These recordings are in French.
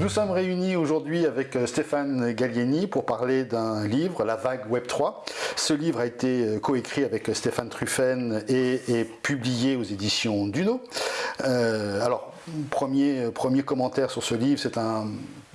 Nous sommes réunis aujourd'hui avec euh, Stéphane Gallieni pour parler d'un livre, La vague Web 3. Ce livre a été euh, coécrit avec euh, Stéphane Truffen et est publié aux éditions Duno. alors, premier, premier commentaire sur ce livre, c'est un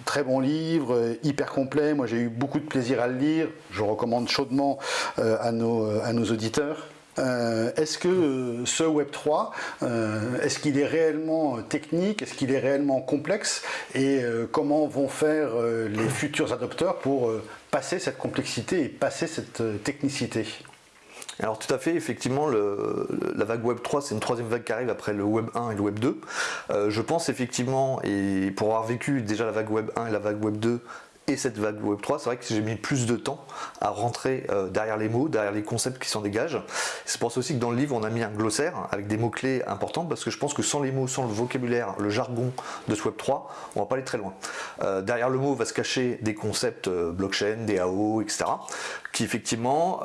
très bon livre, hyper complet. Moi, j'ai eu beaucoup de plaisir à le lire. Je recommande chaudement à, nos, à nos auditeurs. Euh, est-ce que euh, ce Web3, euh, est-ce qu'il est réellement technique, est-ce qu'il est réellement complexe? Et comment vont faire les futurs adopteurs pour passer cette complexité et passer cette technicité? Alors tout à fait, effectivement, la vague Web 3, c'est une troisième vague qui arrive après le Web 1 et le Web 2. je pense effectivement, et pour avoir vécu déjà la vague Web 1 et la vague Web 2, et cette vague Web3, c'est vrai que j'ai mis plus de temps à rentrer euh, derrière les mots, derrière les concepts qui s'en dégagent. C'est pour ça aussi que dans le livre, on a mis un glossaire avec des mots-clés importants, parce que je pense que sans les mots, sans le vocabulaire, le jargon de ce Web3, on va pas aller très loin. Euh, derrière le mot va se cacher des concepts euh, blockchain, DAO, etc., qui effectivement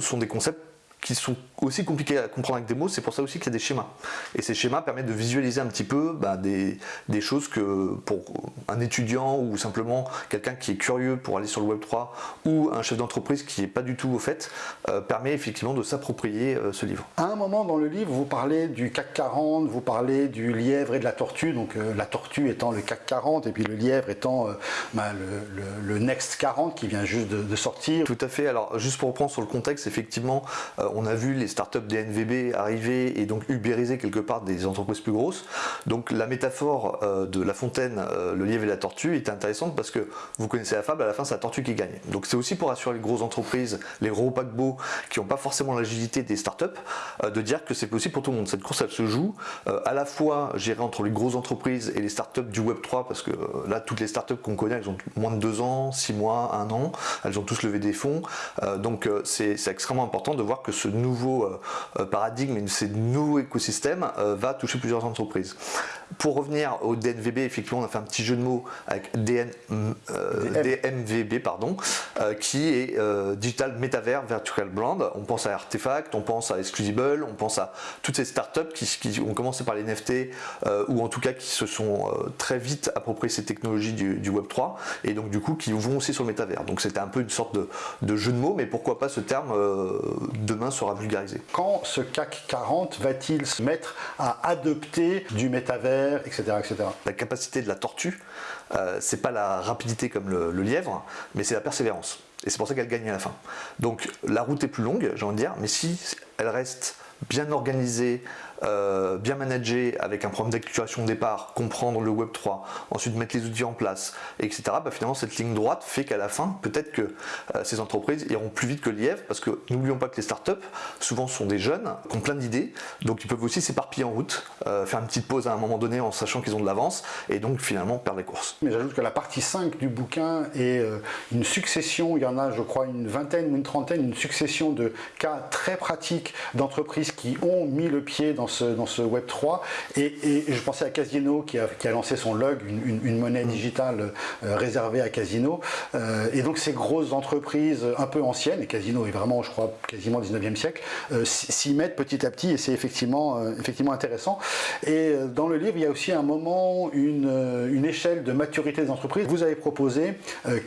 sont des concepts qui sont aussi compliqués à comprendre avec des mots, c'est pour ça aussi qu'il y a des schémas. Et ces schémas permettent de visualiser un petit peu bah, des, choses que pour un étudiant ou simplement quelqu'un qui est curieux pour aller sur le Web3 ou un chef d'entreprise qui n'est pas du tout au fait, euh, permet effectivement de s'approprier euh, ce livre. À un moment dans le livre, vous parlez du CAC 40, vous parlez du lièvre et de la tortue, donc euh, la tortue étant le CAC 40 et puis le lièvre étant bah, le, Next 40 qui vient juste de, de, sortir. Tout à fait, alors juste pour reprendre sur le contexte, effectivement, on a vu les startups des NVB arriver et donc ubériser quelque part des entreprises plus grosses. Donc la métaphore euh, de la fontaine, euh, le lièvre et la tortue est intéressante parce que vous connaissez la fable, à la fin c'est la tortue qui gagne. Donc c'est aussi pour assurer les grosses entreprises, les gros paquebots qui n'ont pas forcément l'agilité des startups, euh, de dire que c'est possible pour tout le monde. Cette course elle se joue à la fois gérée entre les grosses entreprises et les startups du Web 3 parce que là toutes les startups qu'on connaît elles ont moins de 2 ans, 6 mois, 1 an, elles ont tous levé des fonds. donc c'est extrêmement important de voir que ce ce nouveau euh, euh, paradigme et ce nouveau écosystème euh, va toucher plusieurs entreprises. Pour revenir au DNVB, effectivement, on a fait un petit jeu de mots avec DN, DMVB, pardon, qui est Digital Metaverse Virtual Brand. On pense à Artefact, on pense à Exclusible, on pense à toutes ces startups qui, qui ont commencé par les NFT ou en tout cas qui se sont très vite appropriées ces technologies du, Web3 et donc du coup qui vont aussi sur le métavers. Donc c'était un peu une sorte de, de, jeu de mots, mais pourquoi pas ce terme demain sera vulgarisé. Quand ce CAC 40 va-t-il se mettre à adopter du La capacité de la tortue, euh, c'est pas la rapidité comme le, lièvre, mais c'est la persévérance. Et c'est pour ça qu'elle gagne à la fin. Donc la route est plus longue, j'ai envie de dire, mais si elle reste bien organisée, euh, bien manager avec un problème d'acculturation au départ, comprendre le Web 3, ensuite mettre les outils en place, etc. Bah, finalement cette ligne droite fait qu'à la fin, peut-être que euh, ces entreprises iront plus vite que l'IEV, parce que n'oublions pas que les startups, souvent sont des jeunes, qui ont plein d'idées, donc ils peuvent aussi s'éparpiller en route, euh, faire une petite pause à un moment donné en sachant qu'ils ont de l'avance, et donc finalement perdre les courses. Mais j'ajoute que la partie 5 du bouquin est une succession, il y en a je crois une vingtaine ou une trentaine, une succession de cas très pratiques d'entreprises qui ont mis le pied dans dans ce Web 3 et, je pensais à Casino qui a, lancé son log, une, monnaie digitale euh, réservée à Casino euh, et donc ces grosses entreprises un peu anciennes, et Casino est vraiment je crois quasiment 19e siècle, euh, s'y mettent petit à petit et c'est effectivement, effectivement intéressant et dans le livre il y a aussi un moment, une, une échelle de maturité des entreprises. Vous avez proposé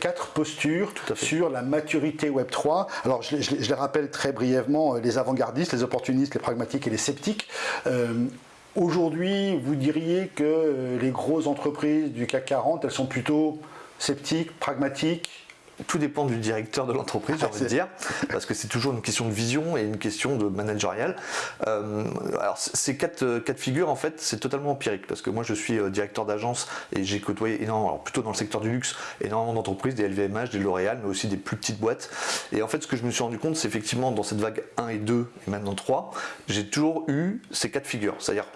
quatre postures sur la maturité Web 3. Alors je, je les rappelle très brièvement, les avant-gardistes, les opportunistes, les pragmatiques et les sceptiques. Euh, aujourd'hui, vous diriez que euh, les grosses entreprises du CAC 40, elles sont plutôt sceptiques, pragmatiques, tout dépend du directeur de l'entreprise, j'ai envie de dire, parce que c'est toujours une question de vision et une question de managériale. Euh, alors ces quatre, euh, quatre figures, en fait, c'est totalement empirique, parce que moi je suis euh, directeur d'agence et j'ai côtoyé énormément, alors plutôt dans le secteur du luxe, énormément d'entreprises, des LVMH, des L'Oréal, mais aussi des plus petites boîtes. Et en fait, ce que je me suis rendu compte, c'est effectivement dans cette vague 1 et 2, et maintenant 3, j'ai toujours eu ces quatre figures, c'est-à-dire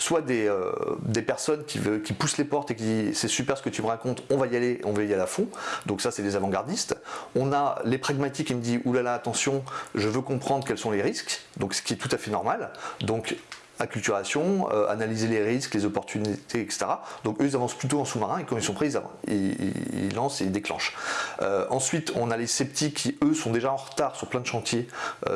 soit des, euh, des personnes qui, poussent les portes et qui disent c'est super ce que tu me racontes, on va y aller, on va y aller à fond. Donc ça c'est les avant-gardistes. On a les pragmatiques qui me disent oulala attention, je veux comprendre quels sont les risques, donc ce qui est tout à fait normal. Donc acculturation, analyser les risques, les opportunités, etc. Donc eux, ils avancent plutôt en sous-marin et quand ils sont prêts, ils, lancent et ils déclenchent. ensuite, on a les sceptiques qui, eux, sont déjà en retard sur plein de chantiers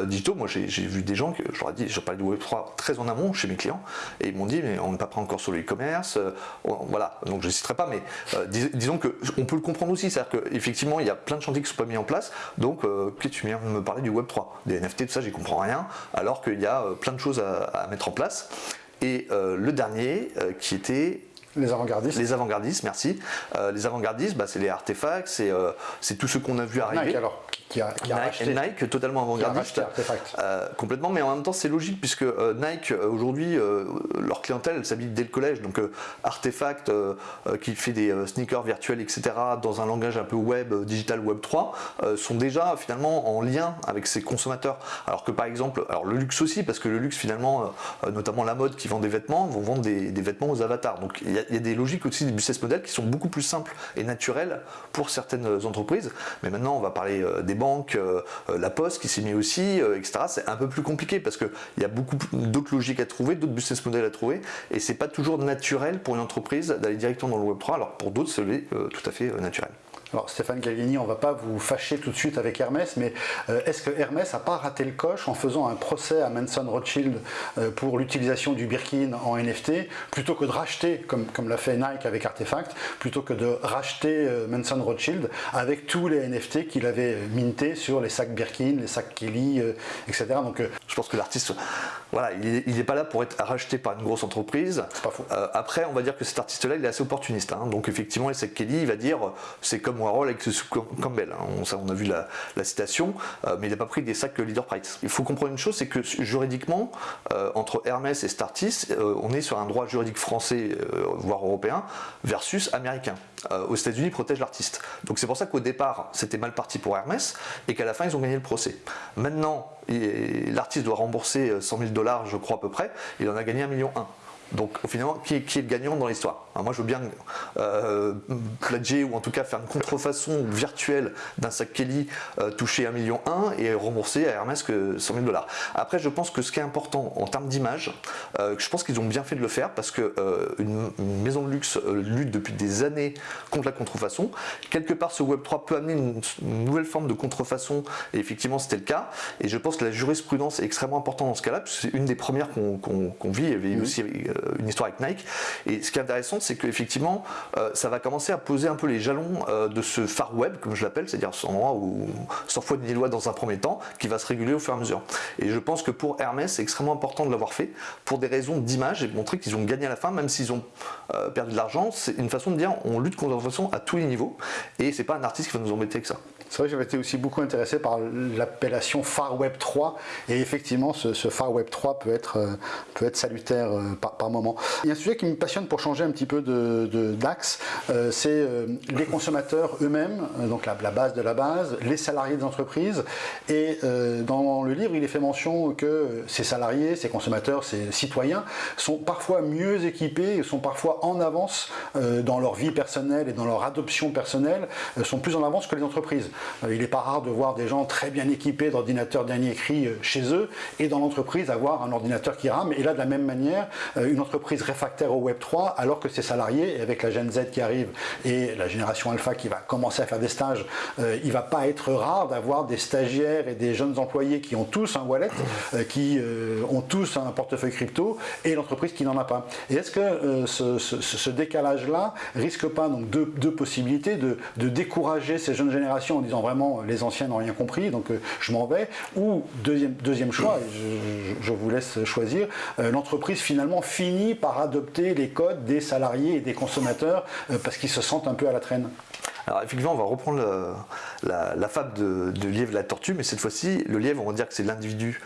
digitaux. Moi, j'ai vu des gens, que, je leur ai dit, je parlais du Web3 très en amont chez mes clients, et ils m'ont dit, mais on n'est pas prêt encore sur le e-commerce. voilà, donc je ne citerai pas, mais disons qu'on peut le comprendre aussi, c'est-à-dire qu'effectivement, il y a plein de chantiers qui ne sont pas mis en place, donc euh, tu viens me parler du Web3, des NFT, tout ça, j'y comprends rien, alors qu'il y a euh, plein de choses à, mettre en place. Et euh, le dernier, qui était les avant-gardistes. Les avant-gardistes, merci. les avant-gardistes, bah, c'est les artefacts, c'est tout ce qu'on a vu arriver. Nike, alors, qui a, Nike, Nike, totalement avant-gardiste. Euh, complètement, mais en même temps c'est logique puisque euh, Nike euh, aujourd'hui leur clientèle elle s'habille dès le collège. Donc Artefact qui fait des sneakers virtuels etc. dans un langage un peu web, digital web 3 sont déjà finalement en lien avec ses consommateurs. Alors que par exemple, alors le luxe aussi parce que le luxe finalement, notamment la mode qui vend des vêtements, vont vendre des, vêtements aux avatars. Donc il y, a, des logiques aussi du business model qui sont beaucoup plus simples et naturelles pour certaines entreprises. Mais maintenant on va parler des banques, euh, euh, la poste qui s'est mis aussi, euh, etc. C'est un peu plus compliqué parce qu'il y a beaucoup d'autres logiques à trouver, d'autres business models à trouver, et c'est pas toujours naturel pour une entreprise d'aller directement dans le Web3, alors pour d'autres, c'est tout à fait naturel. Alors Stéphane Gallieni, on ne va pas vous fâcher tout de suite avec Hermès, mais euh, est-ce que Hermès n'a pas raté le coche en faisant un procès à Manson Rothschild euh, pour l'utilisation du Birkin en NFT, plutôt que de racheter, comme, l'a fait Nike avec Artefact, plutôt que de racheter euh, Manson Rothschild avec tous les NFT qu'il avait mintés sur les sacs Birkin, les sacs Kelly, etc. Je pense que l'artiste, voilà, il n'est pas là pour être racheté par une grosse entreprise. Pas faux. après, on va dire que cet artiste-là, il est assez opportuniste. Hein. donc effectivement, les sacs Kelly, il va dire, c'est comme rôle avec Campbell. Hein. On, on, a vu la, citation, euh, mais il n'a pas pris des sacs leader price. Il faut comprendre une chose, c'est que juridiquement, euh, entre Hermès et Startis, euh, on est sur un droit juridique français, voire européen, versus américain. aux États-Unis, protège l'artiste. Donc c'est pour ça qu'au départ, c'était mal parti pour Hermès, et qu'à la fin, ils ont gagné le procès. Maintenant, l'artiste doit rembourser 100 000 dollars, je crois à peu près, il en a gagné 1,1 million. Donc finalement, qui est, qui est le gagnant dans l'histoire? Moi je veux bien euh, ou en tout cas faire une contrefaçon virtuelle d'un sac Kelly euh, toucher 1,1 million et rembourser à Hermès que 100 000 dollars. Après je pense que ce qui est important en termes d'image, euh, je pense qu'ils ont bien fait de le faire parce que euh, une, maison de luxe lutte depuis des années contre la contrefaçon. Quelque part ce Web3 peut amener une, nouvelle forme de contrefaçon et effectivement c'était le cas. Et je pense que la jurisprudence est extrêmement importante dans ce cas-là, c'est une des premières qu'on vit. Il y avait aussi euh, une histoire avec Nike. Et ce qui est intéressant, c'est qu'effectivement, euh, ça va commencer à poser un peu les jalons euh, de ce far web, comme je l'appelle, c'est-à-dire ce endroit où, sans foi ni loi dans un premier temps, qui va se réguler au fur et à mesure. Et je pense que pour Hermès, c'est extrêmement important de l'avoir fait pour des raisons d'image et de montrer qu'ils ont gagné à la fin, même s'ils ont perdu de l'argent. C'est une façon de dire on lutte contre la façon à tous les niveaux. Et c'est pas un artiste qui va nous embêter avec ça. C'est vrai que j'avais été aussi beaucoup intéressé par l'appellation Far Web 3 et effectivement ce, Far Web 3 peut être, euh, peut être salutaire euh, par, moment. Il y a un sujet qui me passionne pour changer un petit peu d'axe, de, euh, c'est les consommateurs eux-mêmes, donc la, base de la base, les salariés des entreprises et dans le livre il est fait mention que ces salariés, ces consommateurs, ces citoyens sont parfois mieux équipés, sont parfois en avance dans leur vie personnelle et dans leur adoption personnelle, sont plus en avance que les entreprises. Euh, il n'est pas rare de voir des gens très bien équipés d'ordinateurs dernier cri euh, chez eux et dans l'entreprise avoir un ordinateur qui rame. Et là, de la même manière, euh, une entreprise réfractaire au Web 3, alors que ses salariés, avec la Gen Z qui arrive et la génération Alpha qui va commencer à faire des stages, il ne va pas être rare d'avoir des stagiaires et des jeunes employés qui ont tous un wallet, qui ont tous un portefeuille crypto et l'entreprise qui n'en a pas. Et est-ce que ce, décalage-là risque pas donc deux, possibilités de, de décourager ces jeunes générations disant vraiment les anciens n'ont rien compris, donc euh, je m'en vais? Ou deuxième, deuxième choix, je, vous laisse choisir, euh, l'entreprise finalement finit par adopter les codes des salariés et des consommateurs euh, parce qu'ils se sentent un peu à la traîne. Alors effectivement, on va reprendre la, fable de, de, lièvre et la tortue, mais cette fois-ci, le lièvre, on va dire que c'est l'individu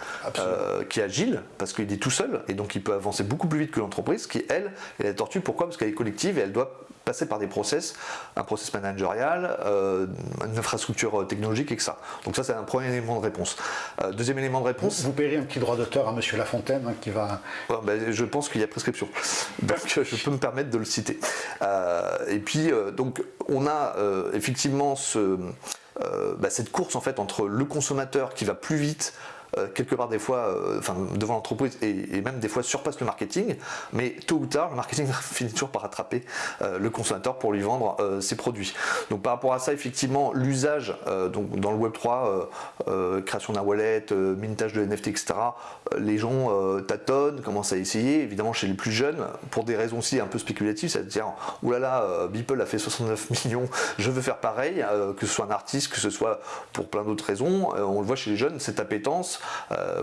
qui est agile, parce qu'il est tout seul, et donc il peut avancer beaucoup plus vite que l'entreprise, qui elle, est la tortue, pourquoi? Parce qu'elle est collective et elle doit passer par des process, un process managérial, euh, une infrastructure technologique et que ça. Donc ça c'est un premier élément de réponse. Euh, deuxième élément de réponse. Vous, paierez un petit droit d'auteur à Monsieur Lafontaine hein, qui va. Ben, je pense qu'il y a prescription, donc je peux me permettre de le citer. Euh, et puis donc on a effectivement ce, bah, cette course en fait entre le consommateur qui va plus vite quelque part des fois, enfin devant l'entreprise et, même des fois surpasse le marketing, mais tôt ou tard, le marketing finit toujours par rattraper le consommateur pour lui vendre ses produits. Donc par rapport à ça, effectivement, l'usage donc dans le Web 3, création d'un wallet, mintage de NFT, etc. Les gens tâtonnent, commencent à essayer. Évidemment, chez les plus jeunes, pour des raisons aussi un peu spéculatives, c'est-à-dire, oulala, Beeple a fait 69 millions, je veux faire pareil, que ce soit un artiste, que ce soit pour plein d'autres raisons. on le voit chez les jeunes, cette appétence.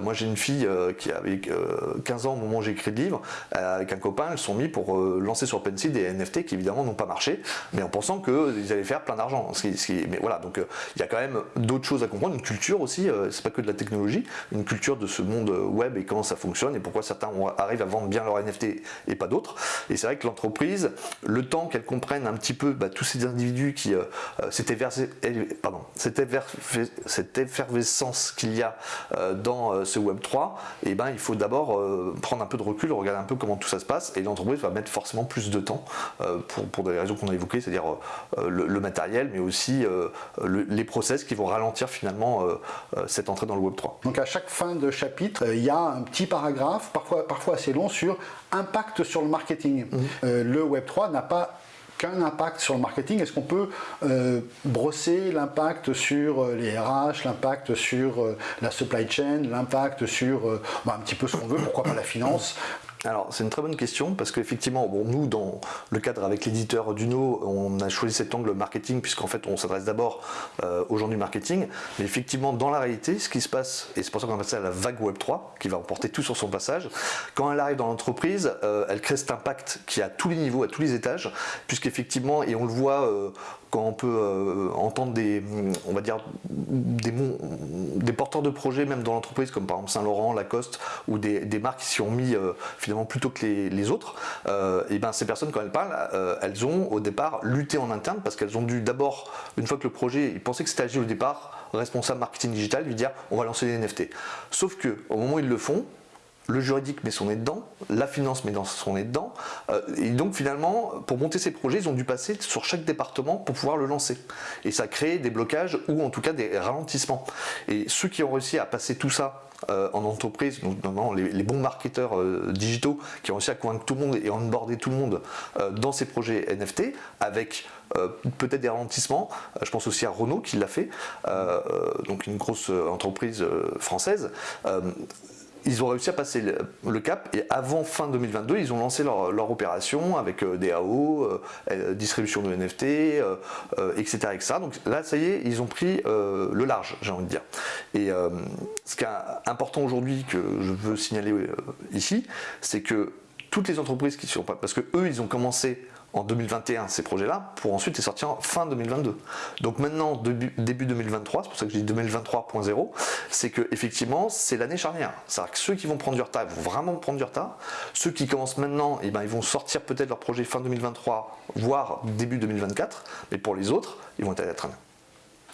Moi, j'ai une fille qui avait 15 ans au moment où j'ai écrit le livre, avec un copain, ils sont mis pour lancer sur Pencil des NFT qui évidemment n'ont pas marché, mais en pensant qu'ils allaient faire plein d'argent. Mais voilà, donc il y a quand même d'autres choses à comprendre, une culture aussi, c'est pas que de la technologie, une culture de ce monde web et comment ça fonctionne et pourquoi certains arrivent à vendre bien leur NFT et pas d'autres. Et c'est vrai que l'entreprise, le temps qu'elle comprenne un petit peu bah, tous ces individus qui euh, euh, s'étaient versé, pardon, cette effervescence qu'il y a euh, dans ce Web 3, et eh ben il faut d'abord prendre un peu de recul, regarder un peu comment tout ça se passe, et l'entreprise va mettre forcément plus de temps pour, pour des raisons qu'on a évoquées, c'est-à-dire le, matériel, mais aussi les process qui vont ralentir finalement cette entrée dans le Web 3. Donc à chaque fin de chapitre, il y a un petit paragraphe, parfois, parfois assez long, sur impact sur le marketing. Mhm. le Web 3 n'a pas qu'un impact sur le marketing. Est-ce qu'on peut euh, brosser l'impact sur euh, les RH, l'impact sur euh, la supply chain, l'impact sur bah, un petit peu ce qu'on veut, pourquoi pas la finance alors c'est une très bonne question parce qu'effectivement, bon, nous dans le cadre avec l'éditeur Duno, on a choisi cet angle marketing puisqu'en fait on s'adresse d'abord euh, aux gens du marketing, mais effectivement dans la réalité, ce qui se passe, et c'est pour ça qu'on a passé à la vague Web 3 qui va emporter tout sur son passage, quand elle arrive dans l'entreprise, euh, elle crée cet impact qui est à tous les niveaux, à tous les étages, puisqu'effectivement, et on le voit euh, quand on peut euh, entendre des, on va dire, des, des porteurs de projets même dans l'entreprise, comme par exemple Saint-Laurent, Lacoste, ou des, marques qui s'y ont mis euh, plutôt que les, autres, euh, et ben ces personnes quand elles parlent, elles ont au départ lutté en interne parce qu'elles ont dû d'abord, une fois que le projet, ils pensaient que c'était agile au départ, responsable marketing digital lui dire on va lancer des NFT. Sauf que au moment où ils le font, le juridique met son nez dedans, la finance met son nez dedans, euh, et donc finalement, pour monter ces projets, ils ont dû passer sur chaque département pour pouvoir le lancer. Et ça crée des blocages ou en tout cas des ralentissements. Et ceux qui ont réussi à passer tout ça euh, en entreprise, notamment les, bons marketeurs euh, digitaux qui ont réussi à convaincre tout le monde et onboarder tout le monde dans ces projets NFT, avec peut-être des ralentissements. je pense aussi à Renault qui l'a fait, donc une grosse entreprise française ils ont réussi à passer le, cap et avant fin 2022, ils ont lancé leur, opération avec euh, DAO, euh, euh, distribution de NFT, etc., etc. Donc là, ça y est, ils ont pris le large, j'ai envie de dire. Et ce qui est important aujourd'hui que je veux signaler ici, c'est que toutes les entreprises qui sont pas, parce que eux, ils ont commencé en 2021 ces projets-là pour ensuite les sortir en fin 2022. Donc maintenant, début, 2023, c'est pour ça que je dis 2023.0, c'est que effectivement c'est l'année charnière. C'est-à-dire que ceux qui vont prendre du retard, ils vont vraiment prendre du retard. Ceux qui commencent maintenant, eh ben, ils vont sortir peut-être leur projet fin 2023, voire début 2024, mais pour les autres, ils vont être à la traîne.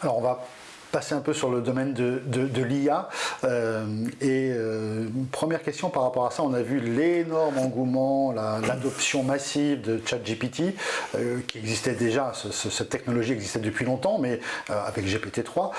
Alors on va passer un peu sur le domaine de, de, l'IA. Euh, et euh, première question par rapport à ça, on a vu l'énorme engouement, l'adoption massive de ChatGPT, euh, qui existait déjà, cette technologie existait depuis longtemps, mais avec GPT-3.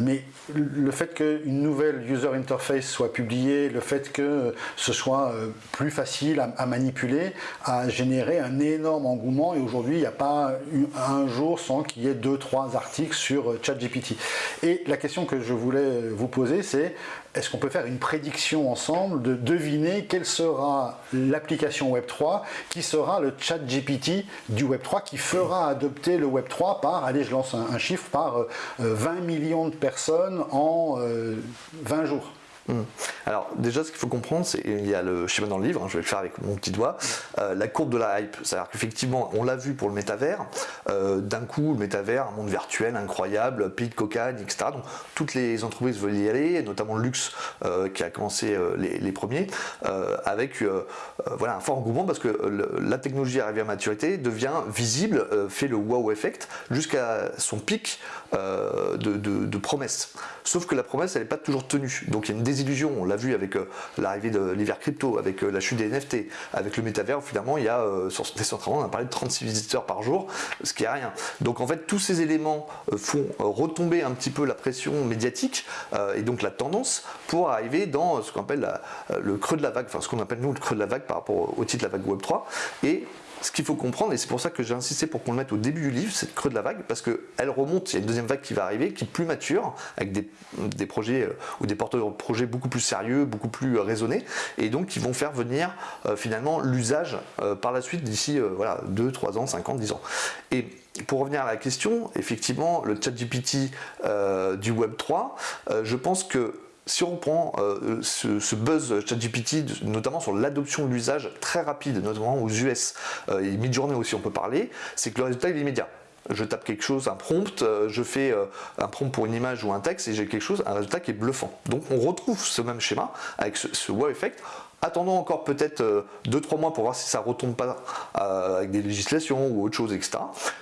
mais le fait qu'une nouvelle user interface soit publiée, le fait que ce soit plus facile à, manipuler, a généré un énorme engouement. Et aujourd'hui, il n'y a pas un jour sans qu'il y ait deux, trois articles sur ChatGPT. Et la question que je voulais vous poser, c'est est-ce qu'on peut faire une prédiction ensemble de deviner quelle sera l'application Web3 qui sera le chat GPT du Web3 qui fera adopter le Web3 par, allez je lance un, chiffre, par 20 euh, millions de personnes en 20 euh, jours Hmm. Alors déjà ce qu'il faut comprendre, c'est il y a le schéma dans le livre, hein, je vais le faire avec mon petit doigt, euh, la courbe de la hype. C'est-à-dire qu'effectivement, on l'a vu pour le métavers, euh, d'un coup le métavers, un monde virtuel incroyable, pays de cocagne, etc. Donc toutes les entreprises veulent y aller, notamment le luxe euh, qui a commencé les, premiers, avec voilà, un fort engouement parce que la technologie arrivée à maturité devient visible, fait le wow effect jusqu'à son pic de, promesses. Sauf que la promesse, elle n'est pas toujours tenue. Donc il y a une désillusion. l'a vu avec l'arrivée de l'hiver crypto, avec la chute des NFT, avec le métavers, finalement, il y a sur Decentraland, on a parlé de 36 visiteurs par jour, ce qui est rien. Donc en fait, tous ces éléments font retomber un petit peu la pression médiatique et donc la tendance pour arriver dans ce qu'on appelle le creux de la vague, enfin ce qu'on appelle nous le creux de la vague par rapport au titre de la vague Web 3. Et ce qu'il faut comprendre, et c'est pour ça que j'ai insisté pour qu'on le mette au début du livre, c'est le creux de la vague, parce qu'elle remonte, il y a une deuxième vague qui va arriver, qui est plus mature, avec des, projets euh, ou des porteurs de projets beaucoup plus sérieux, beaucoup plus euh, raisonnés, et donc qui vont faire venir euh, finalement l'usage par la suite d'ici voilà, 2, 3 ans, 5 ans, 10 ans. Et pour revenir à la question, effectivement, le chat GPT du Web 3, je pense que si on prend euh, ce, buzz ChatGPT, notamment sur l'adoption de l'usage très rapide, notamment aux US, euh, et mid-journée aussi on peut parler, c'est que le résultat est immédiat je tape quelque chose, un prompt, euh, je fais un prompt pour une image ou un texte et j'ai quelque chose, un résultat qui est bluffant. Donc on retrouve ce même schéma avec ce, ce wow effect Attendons encore peut-être 2-3 mois pour voir si ça retombe pas avec des législations ou autre chose, etc.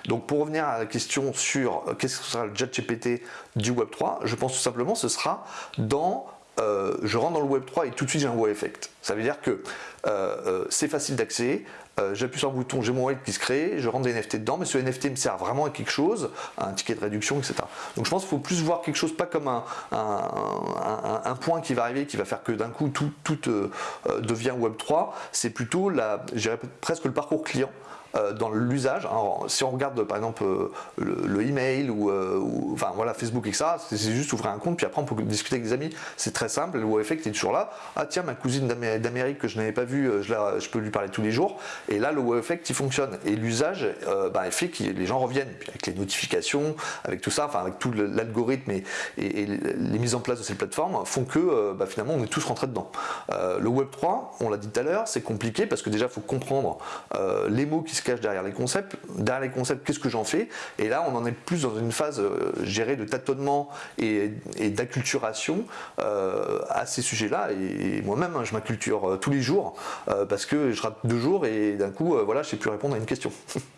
Donc pour revenir à la question sur qu'est-ce que sera le GPT du Web3, je pense tout simplement ce sera dans euh, je rentre dans le Web 3 et tout de suite j'ai un wow effect. Ça veut dire que euh, euh, c'est facile d'accès, j'appuie sur un bouton, j'ai mon wallet qui se crée, je rentre des NFT dedans, mais ce NFT me sert vraiment à quelque chose, un ticket de réduction, etc. Donc je pense qu'il faut plus voir quelque chose, pas comme un, point qui va arriver, qui va faire que d'un coup tout, devient Web 3, c'est plutôt la, presque le parcours client. Euh, dans l'usage. Si on regarde par exemple euh, le, email euh, ou, enfin voilà Facebook etc. C'est juste ouvrir un compte puis après on peut discuter avec des amis. C'est très simple. Le effect est toujours là. Ah tiens ma cousine d'Amérique que je n'avais pas vue, je, peux lui parler tous les jours. Et là le effect il fonctionne et l'usage bah, fait que les gens reviennent avec les notifications, avec tout ça, enfin avec tout l'algorithme et, les mises en place de ces plateformes font que bah, finalement on est tous rentrés dedans. le Web 3, on l'a dit tout à l'heure, c'est compliqué parce que déjà faut comprendre les mots qui se derrière les concepts. Derrière les concepts, qu'est-ce que j'en fais? Et là, on en est plus dans une phase euh, gérée de tâtonnement et, d'acculturation euh, à ces sujets-là. Et, moi-même, hein, je m'acculture euh, tous les jours parce que je rate deux jours et d'un coup, voilà, je sais plus répondre à une question.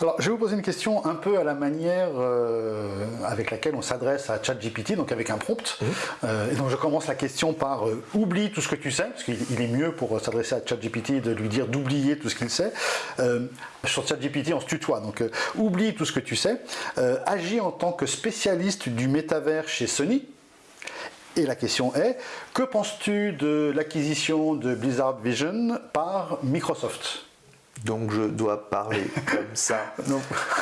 Alors, je vais vous poser une question un peu à la manière euh, avec laquelle on s'adresse à ChatGPT, donc avec un prompt. Mmh. Euh, et donc, je commence la question par euh, oublie tout ce que tu sais, parce qu'il est mieux pour s'adresser à ChatGPT de lui dire d'oublier tout ce qu'il sait. sur ChatGPT, on se tutoie, donc oublie tout ce que tu sais. agis en tant que spécialiste du métavers chez Sony. Et la question est, que penses-tu de l'acquisition de Blizzard Vision par Microsoft? Donc je dois parler comme ça.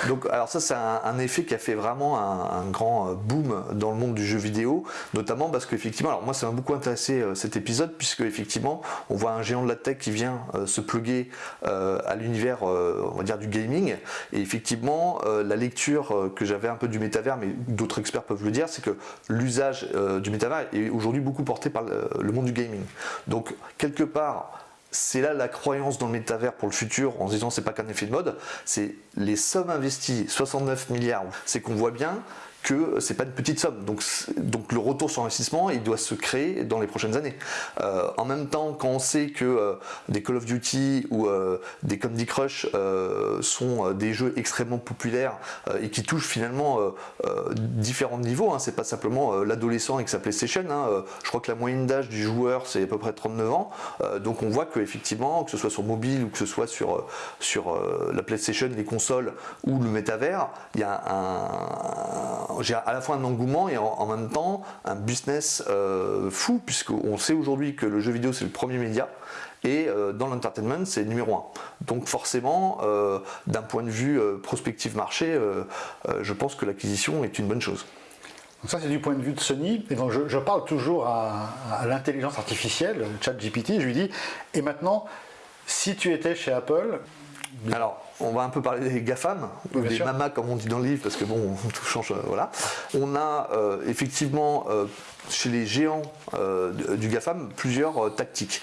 Donc, alors ça c'est un, effet qui a fait vraiment un, grand euh, boom dans le monde du jeu vidéo, notamment parce qu'effectivement, alors moi ça m'a beaucoup intéressé euh, cet épisode puisque effectivement on voit un géant de la tech qui vient euh, se pluguer à l'univers, on va dire du gaming, et effectivement la lecture que j'avais un peu du métavers, mais d'autres experts peuvent le dire, c'est que l'usage du métavers est aujourd'hui beaucoup porté par le monde du gaming. Donc quelque part c'est là la croyance dans le métavers pour le futur en se disant c'est pas qu'un effet de mode, c'est les sommes investies, 69 milliards, c'est qu'on voit bien c'est pas une petite somme. Donc, donc le retour sur investissement, il doit se créer dans les prochaines années. Euh, en même temps, quand on sait que euh, des Call of Duty ou euh, des Candy Crush sont des jeux extrêmement populaires et qui touchent finalement différents niveaux, hein, c'est pas simplement l'adolescent avec sa PlayStation. Hein, je crois que la moyenne d'âge du joueur c'est à peu près 39 ans. donc on voit que effectivement, que ce soit sur mobile ou que ce soit sur, sur la PlayStation, les consoles ou le métavers, il y a un j'ai à la fois un engouement et en, même temps un business euh, fou, puisqu'on sait aujourd'hui que le jeu vidéo c'est le premier média, et euh, dans l'entertainment c'est numéro un. Donc forcément, euh, d'un point de vue prospective marché, je pense que l'acquisition est une bonne chose. Donc ça c'est du point de vue de Sony, et donc je, parle toujours à, à l'intelligence artificielle, chat GPT, je lui dis, et maintenant, si tu étais chez Apple, alors, on va un peu parler des GAFAM, ou des mamas comme on dit dans le livre, parce que bon, tout change, euh, voilà. On a euh, effectivement euh, chez les géants du GAFAM plusieurs tactiques.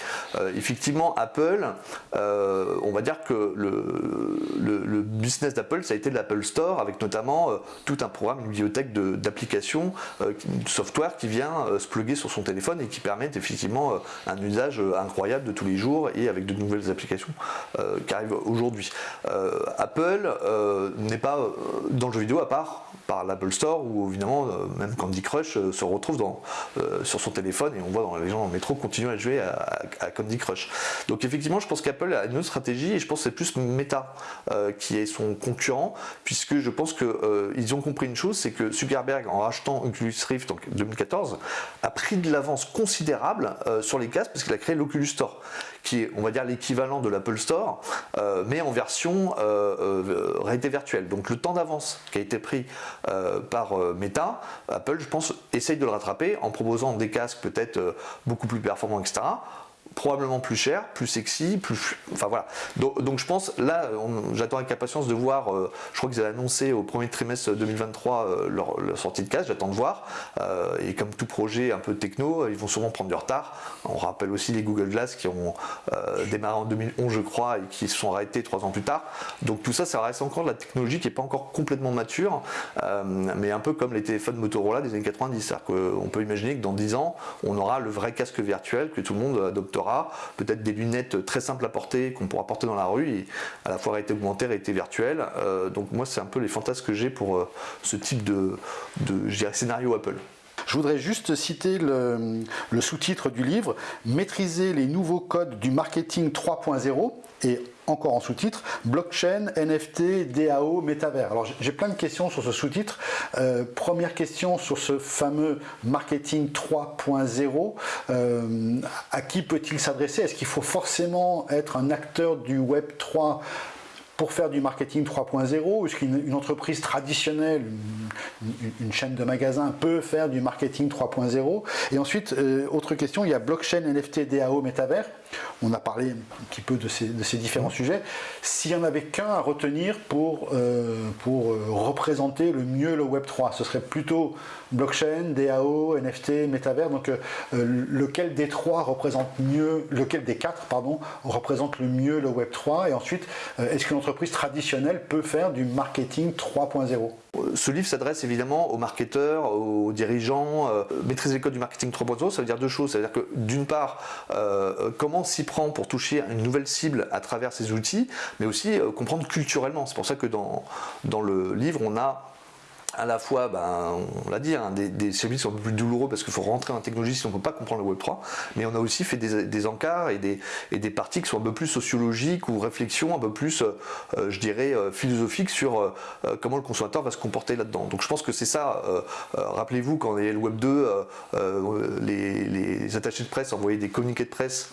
effectivement, Apple, on va dire que le, business d'Apple, ça a été l'Apple Store, avec notamment tout un programme, une bibliothèque d'applications, de, software qui vient se plugger sur son téléphone et qui permettent effectivement un usage incroyable de tous les jours et avec de nouvelles applications qui arrivent aujourd'hui. Apple n'est pas dans le jeu vidéo à part par l'Apple Store où évidemment même Candy Crush se retrouve sur son téléphone et on voit dans les gens le métro continuer à jouer à, Candy Crush. Donc effectivement je pense qu'Apple a une autre stratégie et je pense que c'est plus Meta qui est son concurrent puisque je pense qu'ils ont compris une chose, c'est que Zuckerberg en rachetant Oculus Rift en 2014 a pris de l'avance considérable sur les casques parce qu'il a créé l'Oculus Store qui est, on va dire, l'équivalent de l'Apple Store, euh, mais en version euh, euh, réalité virtuelle. Donc le temps d'avance qui a été pris par Meta, Apple, je pense, essaye de le rattraper en proposant des casques peut-être beaucoup plus performants, etc probablement plus cher, plus sexy, plus... Enfin voilà. Donc, je pense, là, j'attends avec impatience de voir, euh, je crois qu'ils avaient annoncé au premier trimestre 2023 euh, leur, sortie de casse, j'attends de voir. Euh, et comme tout projet un peu techno, ils vont sûrement prendre du retard. On rappelle aussi les Google Glass qui ont démarré en 2011, je crois, et qui se sont arrêtés trois ans plus tard. Donc tout ça, ça reste encore de la technologie qui n'est pas encore complètement mature, mais un peu comme les téléphones Motorola des années 90. C'est-à-dire qu'on peut imaginer que dans 10 ans, on aura le vrai casque virtuel que tout le monde adoptera peut-être des lunettes très simples à porter qu'on pourra porter dans la rue, et à la fois réalité augmentée, réalité virtuelle. Euh, donc moi c'est un peu les fantasmes que j'ai pour euh, ce type de, scénario Apple. Je voudrais juste citer le, le sous-titre du livre, Maîtriser les nouveaux codes du marketing 3.0 et encore en sous-titre, blockchain, NFT, DAO, métavers. Alors j'ai plein de questions sur ce sous-titre. Euh, première question sur ce fameux marketing 3.0. Euh, à qui peut-il s'adresser? Est-ce qu'il faut forcément être un acteur du Web 3 pour faire du marketing 3.0 Est-ce qu'une entreprise traditionnelle, une, chaîne de magasins peut faire du marketing 3.0 Et ensuite, euh, autre question, il y a blockchain, NFT, DAO, métavers. On a parlé un petit peu de ces, différents sujets. S'il n'y en avait qu'un à retenir pour, euh, euh, représenter le mieux le Web3, ce serait plutôt blockchain, DAO, NFT, métavers. Donc lequel des trois représente mieux, lequel des quatre, pardon, représente le mieux le Web3 Et ensuite, est-ce qu'une entreprise traditionnelle peut faire du marketing 3.0 Ce livre s'adresse évidemment aux marketeurs, aux dirigeants. Euh, maîtriser les codes du marketing 3.0, ça veut dire deux choses. Ça veut dire que d'une part, euh, comment s'y prend pour toucher une nouvelle cible à travers ces outils, mais aussi euh, comprendre culturellement. C'est pour ça que dans, dans le livre, on a à la fois, ben, on l'a dit, hein, des, services qui sont un peu plus douloureux parce qu'il faut rentrer en technologie si on ne peut pas comprendre le Web3, mais on a aussi fait des, encarts et des, des parties qui sont un peu plus sociologiques ou réflexions un peu plus, euh, euh, je dirais, euh, philosophiques sur comment le consommateur va se comporter là-dedans. Donc je pense que c'est ça, rappelez-vous quand il y a le Web 2, les, les attachés de presse envoyaient des communiqués de presse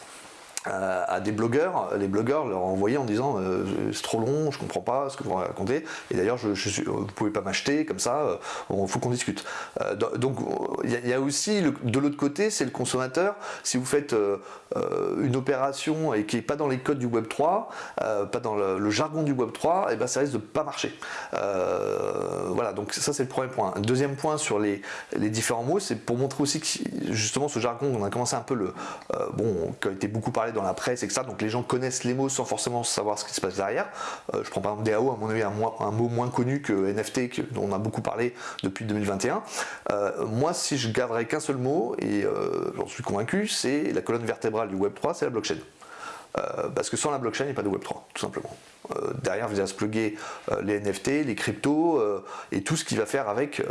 à, des blogueurs, les blogueurs leur envoyaient en disant euh, c'est trop long, je comprends pas ce que vous racontez, et d'ailleurs je, je, vous pouvez pas m'acheter comme ça, il euh, faut qu'on discute. Euh, donc il y, a aussi de l'autre côté, c'est le consommateur. Si vous faites une opération et qui est pas dans les codes du Web 3, pas dans le, jargon du Web 3, et ben ça risque de pas marcher. voilà, donc ça c'est le premier point. deuxième point sur les, les différents mots, c'est pour montrer aussi justement ce jargon, on a commencé un peu le bon, qui a été beaucoup parlé dans la presse, etc. Donc les gens connaissent les mots sans forcément savoir ce qui se passe derrière. Euh, je prends par exemple DAO, à mon avis, un, mot moins connu que NFT, dont on a beaucoup parlé depuis 2021. Euh, moi, si je garderais qu'un seul mot, et euh, j'en suis convaincu, c'est la colonne vertébrale du Web3, c'est la blockchain. parce que sans la blockchain, il n'y a pas de Web3, tout simplement. derrière, vous allez se plugger les NFT, les cryptos et tout ce qui va faire avec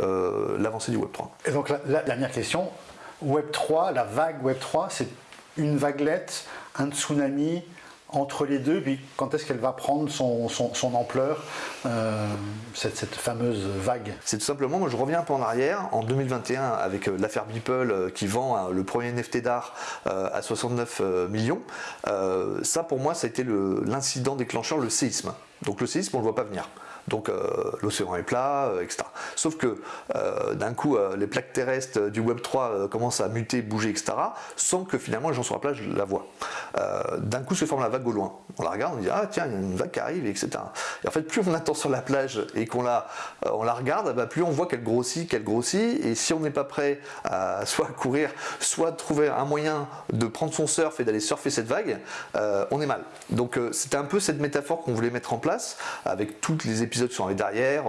l'avancée du Web3. Et donc la dernière question, Web3, la vague Web3, c'est une vaguelette un tsunami entre les deux, puis quand est-ce qu'elle va prendre son, ampleur, euh, cette, fameuse vague? C'est tout simplement, moi je reviens un peu en arrière, en 2021 avec euh, l'affaire Beeple euh, qui vend le premier NFT d'art à 69 millions, ça pour moi ça a été l'incident déclencheur, le séisme. Donc le séisme on ne le voit pas venir donc euh, l'océan est plat, euh, etc. Sauf que euh, d'un coup, les plaques terrestres du Web 3 commencent à muter, bouger, etc. sans que finalement les gens sur la plage la voient. d'un coup se forme la vague au loin. On la regarde, on dit ah tiens, il y a une vague qui arrive, etc. Et en fait, plus on attend sur la plage et qu'on la, on la regarde, bah, plus on voit qu'elle grossit, qu'elle grossit, et si on n'est pas prêt à soit courir, soit trouver un moyen de prendre son surf et d'aller surfer cette vague, on est mal. Donc c'était un peu cette métaphore qu'on voulait mettre en place avec tous les épisodes qui sont arrivés derrière,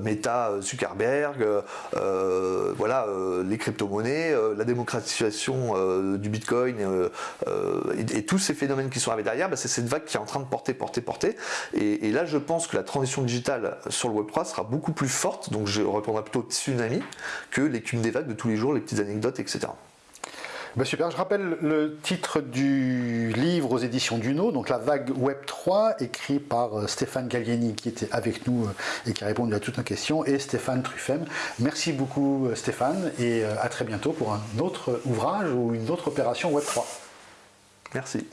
Meta, Zuckerberg, voilà, les crypto-monnaies, la démocratisation du Bitcoin et, tous ces phénomènes qui sont arrivés derrière, bah, c'est cette vague qui est en train de porter, porter, porter. Et, là, je pense que la transition digitale sur le Web3 sera beaucoup plus forte, donc je répondrai plutôt tsunami, que l'écume des vagues de tous les jours, les petites anecdotes, etc. Bah, super, je rappelle le titre du livre aux éditions Duno, donc La vague Web 3, écrit par euh, Stéphane Gallieni qui était avec nous euh, et qui a répondu à toutes nos questions, et Stéphane Truffem. Merci beaucoup euh, Stéphane et à très bientôt pour un autre ouvrage ou une autre opération Web 3. Merci.